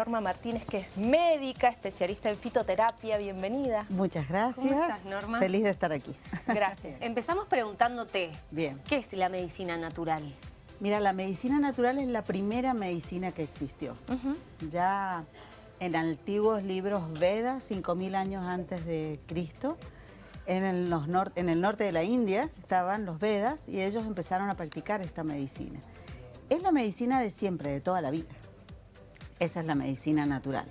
Norma Martínez, que es médica, especialista en fitoterapia. Bienvenida. Muchas gracias. ¿Cómo estás, Norma? Feliz de estar aquí. Gracias. Empezamos preguntándote, Bien. ¿qué es la medicina natural? Mira, la medicina natural es la primera medicina que existió. Ya en antiguos libros Vedas, 5.000 años antes de Cristo, en el, los en el norte de la India estaban los Vedas y ellos empezaron a practicar esta medicina. Es la medicina de siempre, de toda la vida. Esa es la medicina natural.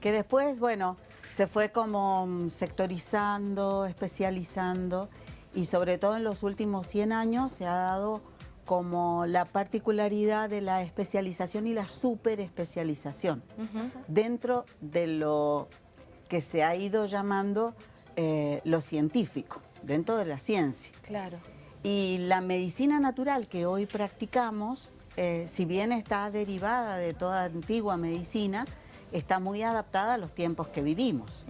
Que después, bueno, se fue como mm, sectorizando, especializando y sobre todo en los últimos 100 años se ha dado como la particularidad de la especialización y la superespecialización dentro de lo que se ha ido llamando eh, lo científico, dentro de la ciencia. Claro. Y la medicina natural que hoy practicamos eh, si bien está derivada de toda antigua medicina, está muy adaptada a los tiempos que vivimos.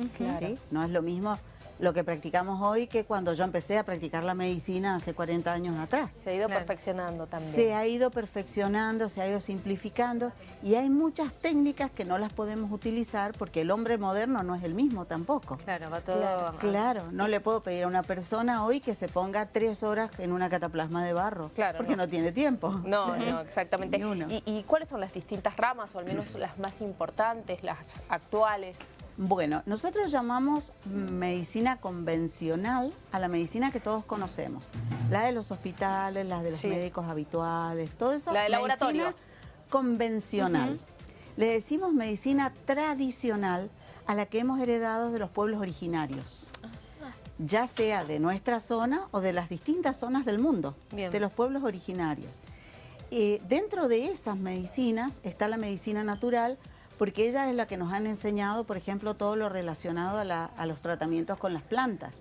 No es lo mismo lo que practicamos hoy que cuando yo empecé a practicar la medicina hace 40 años atrás. Se ha ido perfeccionando también. Se ha ido perfeccionando, se ha ido simplificando y hay muchas técnicas que no las podemos utilizar porque el hombre moderno no es el mismo tampoco. Claro, va todo... Claro, claro no le puedo pedir a una persona hoy que se ponga tres horas en una cataplasma de barro. Claro. Porque no, tiene tiempo. No, no, exactamente. ¿Y, ¿Y cuáles son las distintas ramas o al menos las más importantes, las actuales? Bueno, nosotros llamamos medicina convencional a la medicina que todos conocemos. La de los hospitales, la de los médicos habituales, todo eso. La de laboratorio. convencional. Le decimos medicina tradicional a la que hemos heredado de los pueblos originarios. Ya sea de nuestra zona o de las distintas zonas del mundo, de los pueblos originarios. Y dentro de esas medicinas está la medicina natural, porque ella es la que nos han enseñado, por ejemplo, todo lo relacionado a, los tratamientos con las plantas,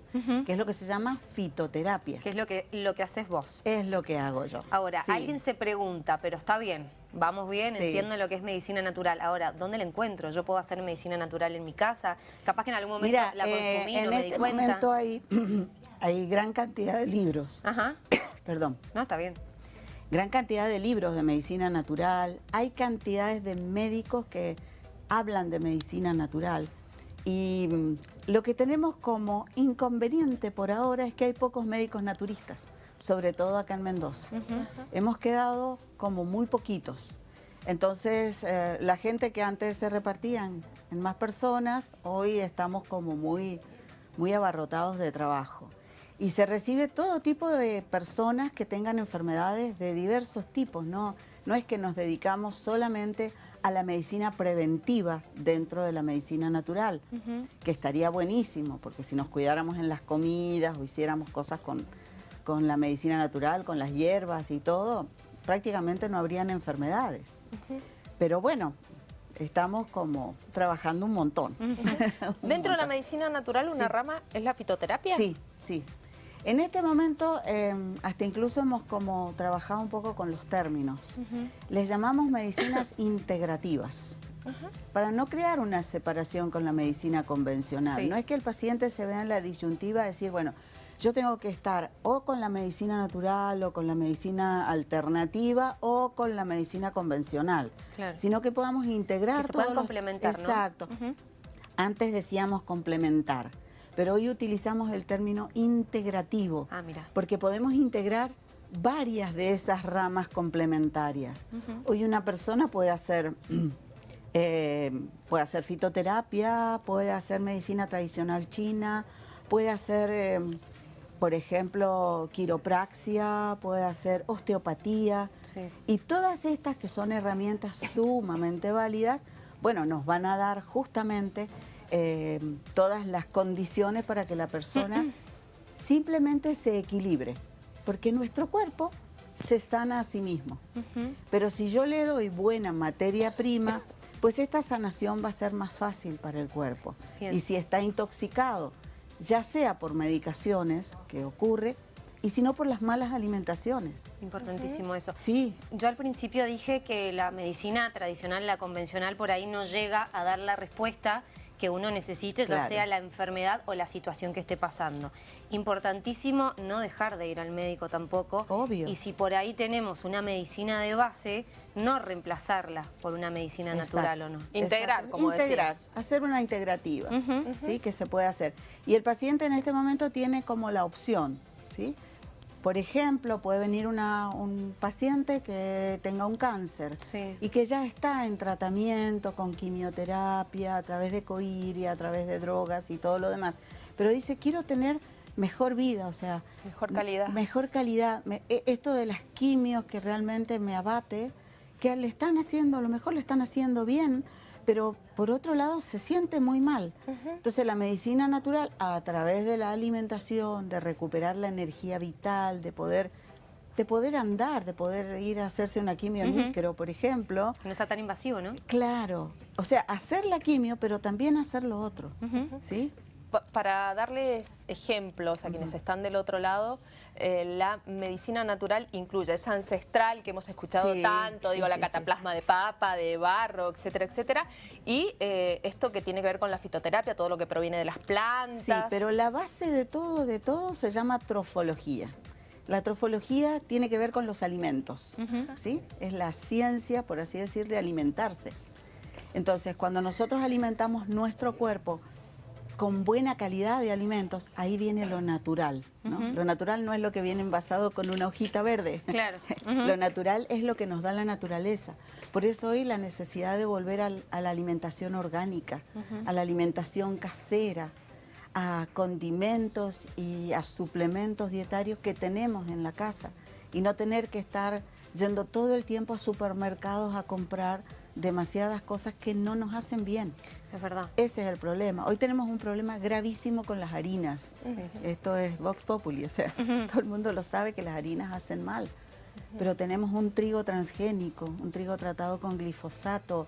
que es lo que se llama fitoterapia. Que es lo que, lo que haces vos. Es lo que hago yo. Ahora, alguien se pregunta, pero está bien, vamos bien, entiendo lo que es medicina natural. Ahora, ¿dónde la encuentro? ¿Yo puedo hacer medicina natural en mi casa? Capaz que en algún momento la eh, consumí, no me este di cuenta. En este momento hay, hay gran cantidad de libros. Ajá. Perdón. No, está bien gran cantidad de libros de medicina natural, hay cantidades de médicos que hablan de medicina natural y mm, lo que tenemos como inconveniente por ahora es que hay pocos médicos naturistas, sobre todo acá en Mendoza. Hemos quedado como muy poquitos. Entonces, eh, la gente que antes se repartían en más personas, hoy estamos como muy, muy abarrotados de trabajo y se recibe todo tipo de personas que tengan enfermedades de diversos tipos, no, no es que nos dedicamos solamente a la medicina preventiva dentro de la medicina natural, que estaría buenísimo, porque si nos cuidáramos en las comidas o hiciéramos cosas con, con la medicina natural, con las hierbas y todo, prácticamente no habrían enfermedades. Pero bueno, estamos como trabajando un montón. ¿Dentro de la medicina natural una rama es la fitoterapia? Sí, sí. En este momento, em, hasta incluso hemos como trabajado un poco con los términos. Les llamamos medicinas integrativas. Para no crear una separación con la medicina convencional. No es que el paciente se vea en la disyuntiva de decir, bueno, yo tengo que estar o con la medicina natural o con la medicina alternativa o con la medicina convencional. Sino que podamos integrar que se complementar, Exacto. Antes decíamos complementar pero hoy utilizamos el término integrativo, ah, mira. porque podemos integrar varias de esas ramas complementarias. Hoy una persona puede hacer, eh, puede hacer fitoterapia, puede hacer medicina tradicional china, puede hacer, eh, por ejemplo, quiropraxia, puede hacer osteopatía. Y todas estas que son herramientas sumamente válidas, bueno, nos van a dar justamente eh, todas las condiciones para que la persona simplemente se equilibre. Porque nuestro cuerpo se sana a sí mismo. Pero si yo le doy buena materia prima, pues esta sanación va a ser más fácil para el cuerpo. Y si está intoxicado, ya sea por medicaciones, que ocurre, y si no por las malas alimentaciones. Importantísimo eso. Sí. Yo al principio dije que la medicina tradicional, la convencional, por ahí no llega a dar la respuesta que uno necesite, ya sea la enfermedad o la situación que esté pasando. Importantísimo no dejar de ir al médico tampoco. Obvio. Y si por ahí tenemos una medicina de base, no reemplazarla por una medicina natural o no. Integrar, como Integrar, hacer una integrativa, ¿sí? Que se puede hacer. Y el paciente en este momento tiene como la opción, ¿sí? Por ejemplo, puede venir un paciente que tenga un cáncer y que ya está en tratamiento con quimioterapia, a través de coiria, a través de drogas y todo lo demás. Pero dice, quiero tener mejor vida, o sea... Mejor calidad. Mejor calidad. E, esto de las quimios que realmente me abate, que le están haciendo, a lo mejor le están haciendo bien, pero por otro lado se siente muy mal. Entonces la medicina natural, a través de la alimentación, de recuperar la energía vital, de poder de poder andar, de poder ir a hacerse una quimio en micro, por ejemplo. No está tan invasivo, ¿no? Claro. O sea, hacer la quimio, pero también hacer lo otro, ¿sí? Para darles ejemplos a quienes están del otro lado, eh, la medicina natural incluye esa ancestral que hemos escuchado tanto, digo, la cataplasma de papa, de barro, etcétera, etcétera, y eh, esto que tiene que ver con la fitoterapia, todo lo que proviene de las plantas. Sí, pero la base de todo, de todo, se llama trofología. La trofología tiene que ver con los alimentos, ¿sí? Es la ciencia, por así decir, de alimentarse. Entonces, cuando nosotros alimentamos nuestro cuerpo con buena calidad de alimentos, ahí viene lo natural. Lo natural no es lo que viene envasado con una hojita verde. Claro. lo natural es lo que nos da la naturaleza. Por eso hoy la necesidad de volver a la alimentación orgánica, a la alimentación casera, a condimentos y a suplementos dietarios que tenemos en la casa y no tener que estar yendo todo el tiempo a supermercados a comprar demasiadas cosas que no nos hacen bien. Es verdad. Ese es el problema. Hoy tenemos un problema gravísimo con las harinas. Esto es Vox Populi, o sea, todo el mundo lo sabe que las harinas hacen mal. Pero tenemos un trigo transgénico, un trigo tratado con glifosato,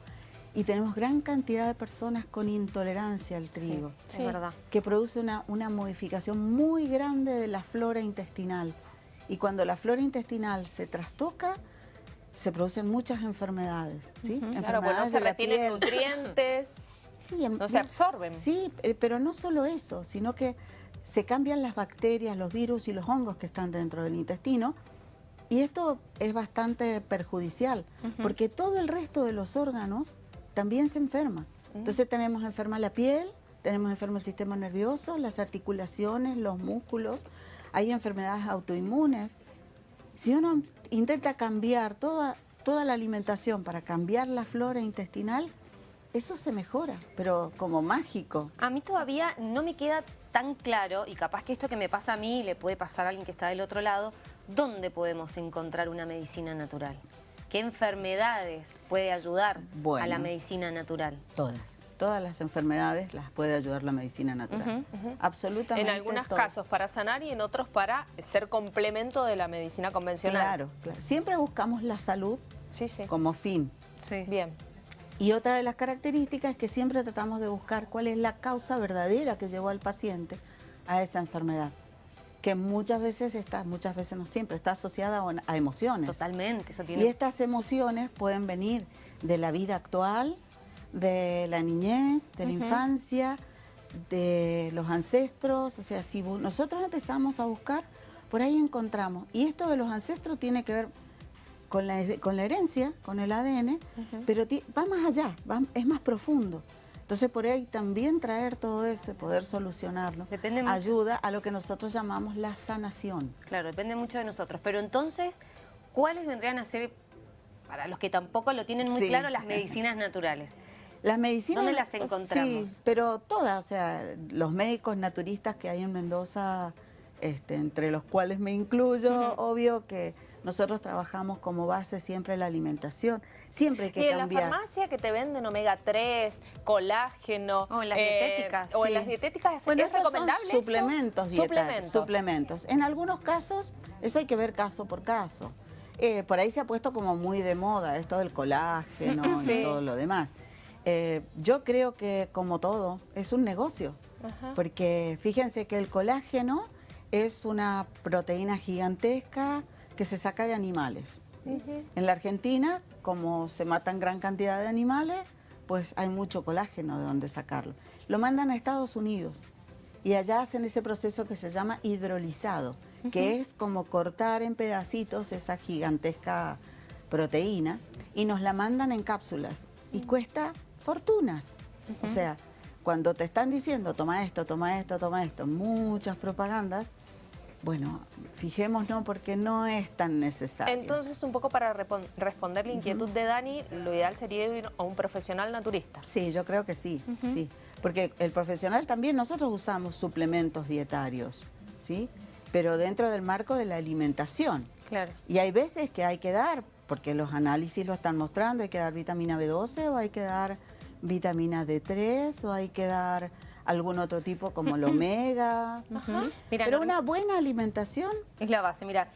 y tenemos gran cantidad de personas con intolerancia al trigo. Sí, es verdad. Que produce una, una modificación muy grande de la flora intestinal. Y cuando la flora intestinal se trastoca, se producen muchas enfermedades, ¿sí? claro, bueno, se retienen nutrientes, no se absorben. Sí, eh, pero no solo eso, sino que se cambian las bacterias, los virus y los hongos que están dentro del intestino y esto es bastante perjudicial porque todo el resto de los órganos también se enferma. Entonces tenemos enferma la piel, tenemos enfermo el sistema nervioso, las articulaciones, los músculos, hay enfermedades autoinmunes. Si uno intenta cambiar toda, toda la alimentación para cambiar la flora intestinal, eso se mejora, pero como mágico. A mí todavía no me queda tan claro, y capaz que esto que me pasa a mí le puede pasar a alguien que está del otro lado, ¿dónde podemos encontrar una medicina natural? ¿Qué enfermedades puede ayudar a la medicina natural? Todas todas las enfermedades las puede ayudar la medicina natural. Absolutamente. En algunos casos para sanar y en otros para ser complemento de la medicina convencional. Claro, claro. Siempre buscamos la salud como fin. Sí. Bien. Y otra de las características es que siempre tratamos de buscar cuál es la causa verdadera que llevó al paciente a esa enfermedad que muchas veces está, muchas veces no siempre, está asociada a emociones. Totalmente, eso tiene... Y estas emociones pueden venir de la vida actual, de la niñez, de la infancia, de los ancestros. O sea, si nosotros empezamos a buscar, por ahí encontramos. Y esto de los ancestros tiene que ver con la, con la herencia, con el ADN, pero va más allá, es más profundo. Entonces por ahí también traer todo eso y poder solucionarlo ayuda a lo que nosotros llamamos la sanación. Claro, depende mucho de nosotros. Pero entonces, ¿cuáles vendrían a ser, para los que tampoco lo tienen muy claro, las medicinas naturales? Las medicinas... ¿Dónde las encontramos? Sí, pero todas, o sea, los médicos naturistas que hay en Mendoza, este, entre los cuales me incluyo, obvio que nosotros trabajamos como base siempre la alimentación. Siempre hay que y cambiar. en la farmacia que te venden omega 3, colágeno... O en las dietéticas. O en las dietéticas, bueno, ¿es recomendable suplementos suplementos. suplementos. En algunos casos, eso hay que ver caso por caso. Eh, por ahí se ha puesto como muy de moda esto del colágeno y todo lo demás. Eh, yo creo que como todo es un negocio, porque fíjense que el colágeno es una proteína gigantesca que se saca de animales. En la Argentina, como se matan gran cantidad de animales, pues hay mucho colágeno de donde sacarlo. Lo mandan a Estados Unidos y allá hacen ese proceso que se llama hidrolizado, que es como cortar en pedacitos esa gigantesca proteína y nos la mandan en cápsulas y cuesta fortunas. O sea, cuando te están diciendo toma esto, toma esto, toma esto, muchas propagandas, bueno, fijémonos porque no es tan necesario. Entonces, un poco para responder la inquietud de Dani, lo ideal sería ir a un profesional naturista. Sí, yo creo que sí, sí. Porque el profesional también, nosotros usamos suplementos dietarios, ¿sí? Pero dentro del marco de la alimentación. Claro. Y hay veces que hay que dar, porque los análisis lo están mostrando, hay que dar vitamina B12 o hay que dar vitamina D3 o hay que dar algún otro tipo como el omega. Pero una buena alimentación es la base. Mira,